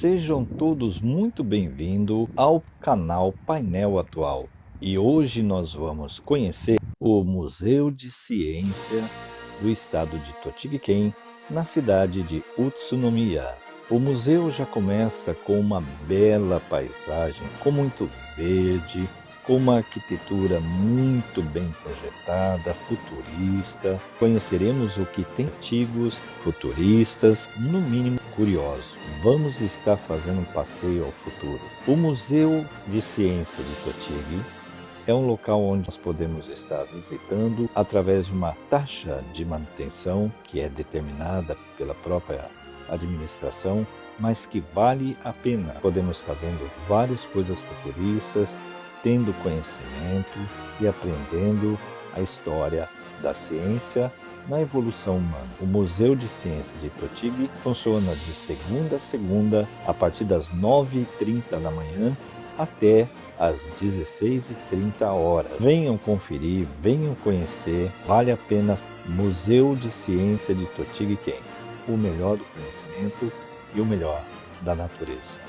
Sejam todos muito bem-vindos ao canal Painel Atual. E hoje nós vamos conhecer o Museu de Ciência do estado de Tochigi-ken, na cidade de Utsunomiya. O museu já começa com uma bela paisagem, com muito verde, com uma arquitetura muito bem projetada, futurista. Conheceremos o que tem antigos, futuristas, no mínimo curiosos. Vamos estar fazendo um passeio ao futuro. O Museu de Ciência de Totigui é um local onde nós podemos estar visitando através de uma taxa de manutenção que é determinada pela própria administração, mas que vale a pena. Podemos estar vendo várias coisas futuristas, tendo conhecimento e aprendendo a história da ciência na evolução humana. O Museu de Ciência de Totigui funciona de segunda a segunda, a partir das 9h30 da manhã até às 16h30 horas. Venham conferir, venham conhecer, vale a pena Museu de Ciência de Totigui-ken, o melhor do conhecimento e o melhor da natureza.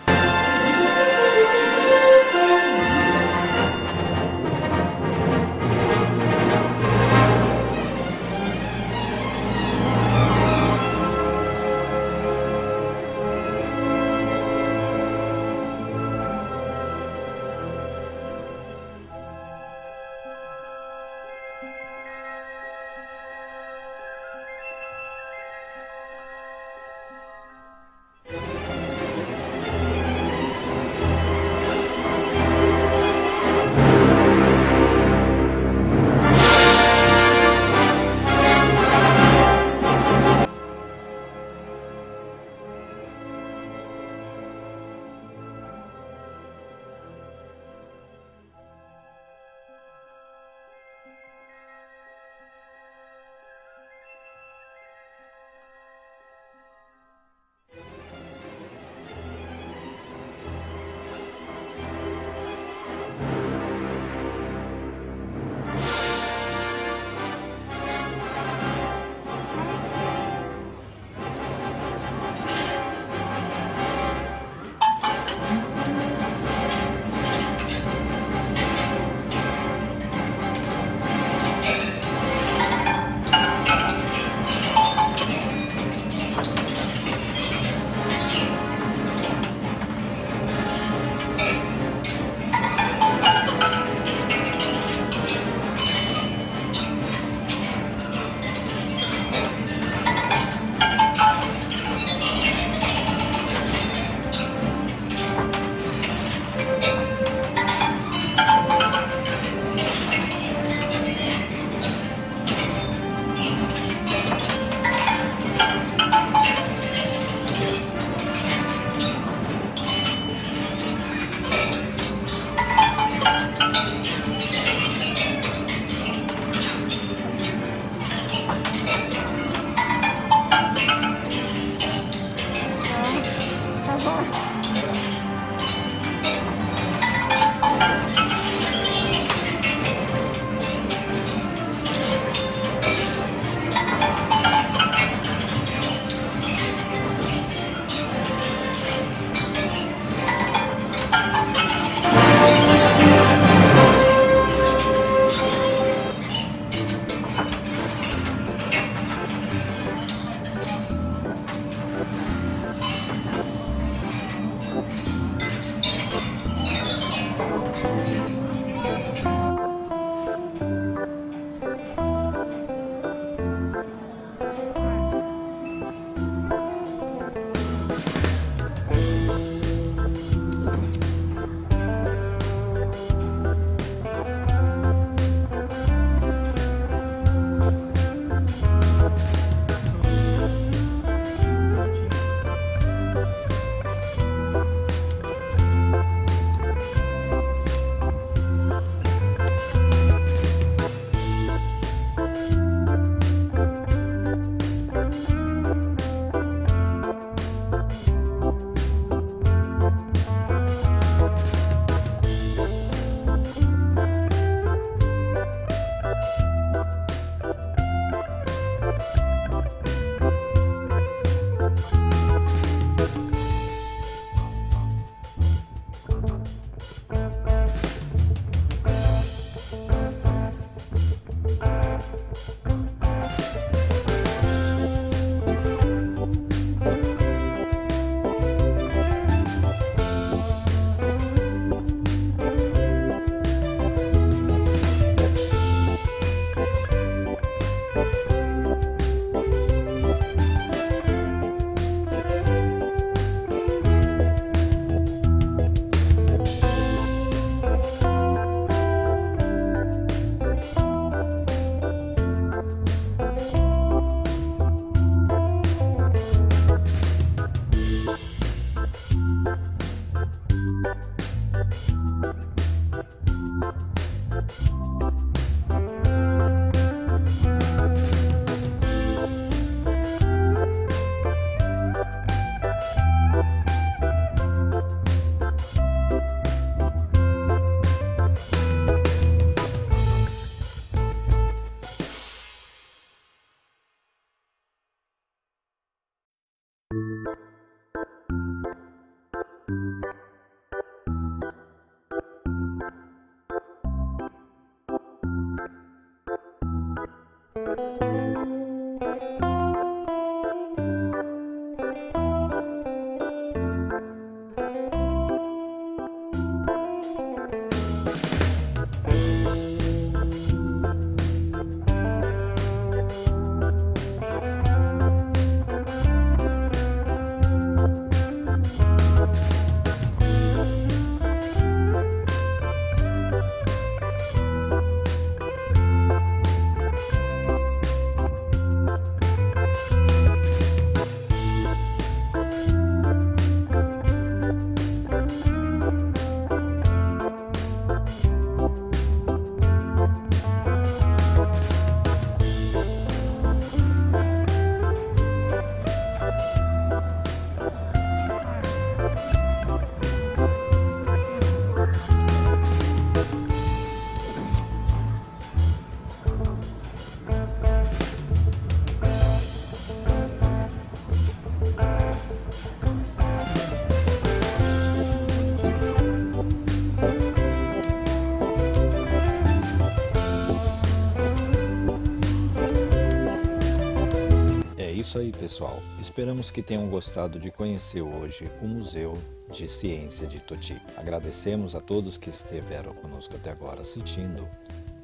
Isso aí, pessoal. Esperamos que tenham gostado de conhecer hoje o Museu de Ciência de Toti. Agradecemos a todos que estiveram conosco até agora assistindo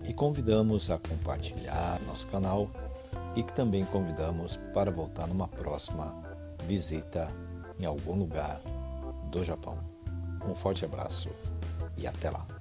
e convidamos a compartilhar nosso canal e que também convidamos para voltar numa próxima visita em algum lugar do Japão. Um forte abraço e até lá!